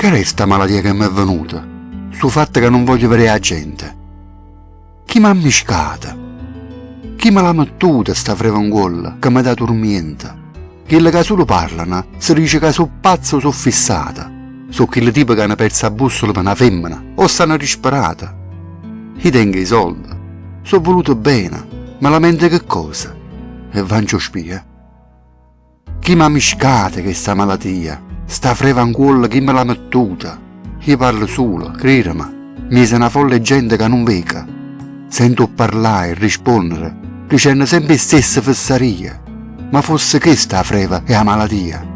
Che resta malattia che mi è venuta? Su fatto che non voglio vedere la gente. Chi mi ha miscata? Chi me l'ha mettuta sta frevangolla che mi dà dormiente? Quelli che solo parlano si dice che sono pazzo o sono fissata. Sono quelli tipo che hanno perso la bussola per una femmina o stanno disperata. Io tengo i soldi, sono voluto bene, ma lamento che cosa? E vancio spia. Chi mi ha miscata questa malattia? Sta frevangolla chi me l'ha mettuta? Io parlo solo, credimi, mi sei una folle gente che non veca. Sento parlare e rispondere, dicendo sempre le stesse fesserie. Ma fosse questa la freva e la malattia.